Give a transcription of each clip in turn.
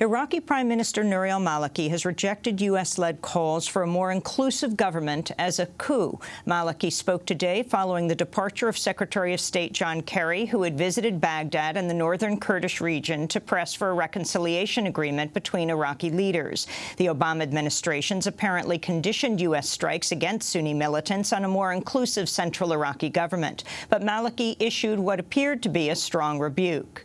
Iraqi Prime Minister Nouri al-Maliki has rejected U.S.-led calls for a more inclusive government as a coup. Maliki spoke today following the departure of Secretary of State John Kerry, who had visited Baghdad and the northern Kurdish region to press for a reconciliation agreement between Iraqi leaders. The Obama administration's apparently conditioned U.S. strikes against Sunni militants on a more inclusive central Iraqi government. But Maliki issued what appeared to be a strong rebuke.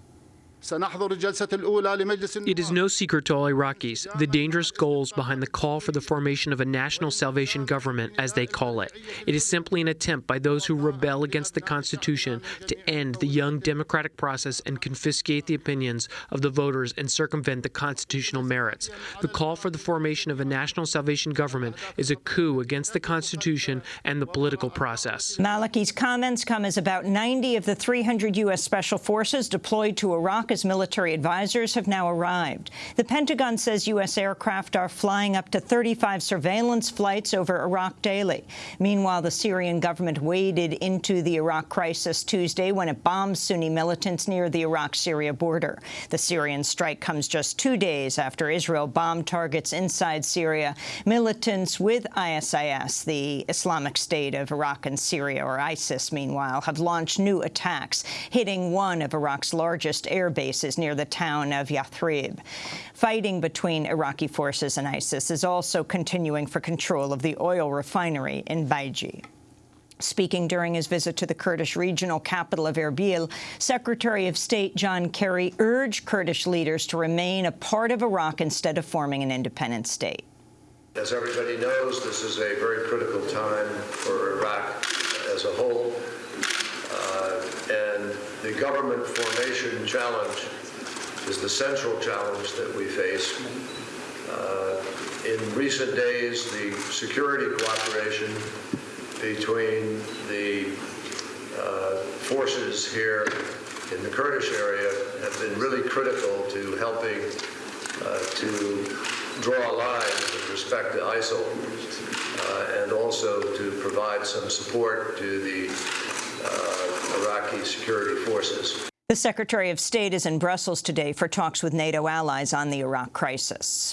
It is no secret to all Iraqis the dangerous goals behind the call for the formation of a national salvation government, as they call it. It is simply an attempt by those who rebel against the Constitution to end the young democratic process and confiscate the opinions of the voters and circumvent the constitutional merits. The call for the formation of a national salvation government is a coup against the Constitution and the political process. Maliki's comments come as about 90 of the 300 U.S. Special Forces deployed to Iraq America's military advisors have now arrived. The Pentagon says U.S. aircraft are flying up to 35 surveillance flights over Iraq daily. Meanwhile, the Syrian government waded into the Iraq crisis Tuesday when it bombed Sunni militants near the Iraq-Syria border. The Syrian strike comes just two days after Israel bombed targets inside Syria. Militants with ISIS, the Islamic State of Iraq and Syria, or ISIS, meanwhile, have launched new attacks, hitting one of Iraq's largest air bases bases near the town of Yathrib. Fighting between Iraqi forces and ISIS is also continuing for control of the oil refinery in Baiji. Speaking during his visit to the Kurdish regional capital of Erbil, Secretary of State John Kerry urged Kurdish leaders to remain a part of Iraq instead of forming an independent state. As everybody knows, this is a very critical time for Iraq as a whole the government formation challenge is the central challenge that we face. Uh, in recent days, the security cooperation between the uh, forces here in the Kurdish area have been really critical to helping uh, to draw a line with respect to ISIL uh, and also to provide some support to the Uh, Iraqi security forces. The Secretary of State is in Brussels today for talks with NATO allies on the Iraq crisis.